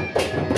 Thank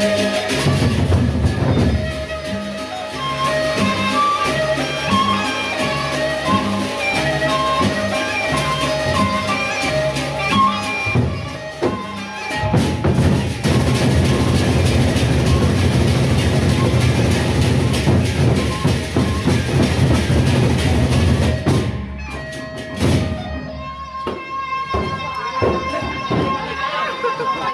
Amen.